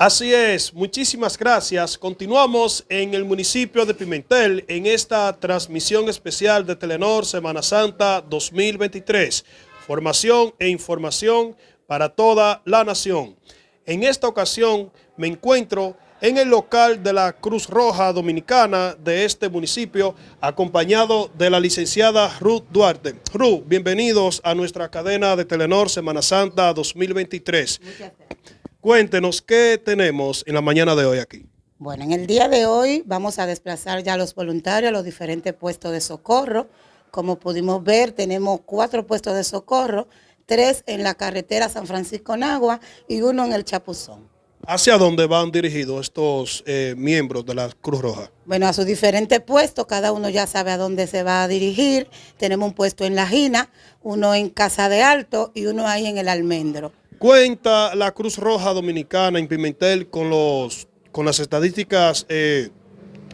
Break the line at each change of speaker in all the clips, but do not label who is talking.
Así es, muchísimas gracias. Continuamos en el municipio de Pimentel en esta transmisión especial de Telenor Semana Santa 2023. Formación e información para toda la nación. En esta ocasión me encuentro en el local de la Cruz Roja Dominicana de este municipio, acompañado de la licenciada Ruth Duarte. Ruth, bienvenidos a nuestra cadena de Telenor Semana Santa 2023. Muchas gracias. Cuéntenos qué tenemos en la mañana de hoy aquí.
Bueno, en el día de hoy vamos a desplazar ya a los voluntarios a los diferentes puestos de socorro. Como pudimos ver, tenemos cuatro puestos de socorro, tres en la carretera San Francisco Nagua y uno en el Chapuzón.
¿Hacia dónde van dirigidos estos eh, miembros de la Cruz Roja?
Bueno, a sus diferentes puestos, cada uno ya sabe a dónde se va a dirigir. Tenemos un puesto en La Gina, uno en Casa de Alto y uno ahí en el Almendro.
¿Cuenta la Cruz Roja Dominicana en Pimentel con, los, con las estadísticas eh,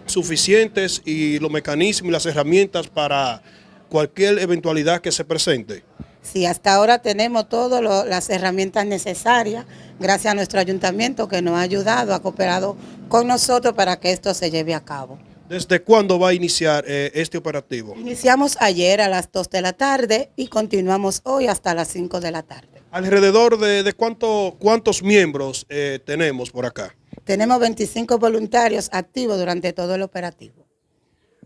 suficientes y los mecanismos y las herramientas para cualquier eventualidad que se presente?
Sí, hasta ahora tenemos todas las herramientas necesarias, gracias a nuestro ayuntamiento que nos ha ayudado, ha cooperado con nosotros para que esto se lleve a cabo.
¿Desde cuándo va a iniciar eh, este operativo?
Iniciamos ayer a las 2 de la tarde y continuamos hoy hasta las 5 de la tarde.
¿Alrededor de, cuánto, cuántos miembros eh, tenemos por acá?
Tenemos 25 voluntarios activos durante todo el operativo.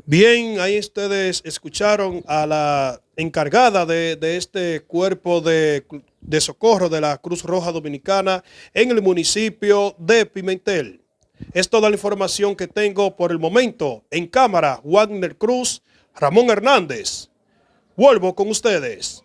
Bien, ahí ustedes escucharon a la encargada de, este cuerpo de, de socorro de la Cruz Roja Dominicana en el municipio de Pimentel. Es toda la información que tengo por el momento. En cámara, Wagner Cruz, Ramón Hernández. Vuelvo con ustedes.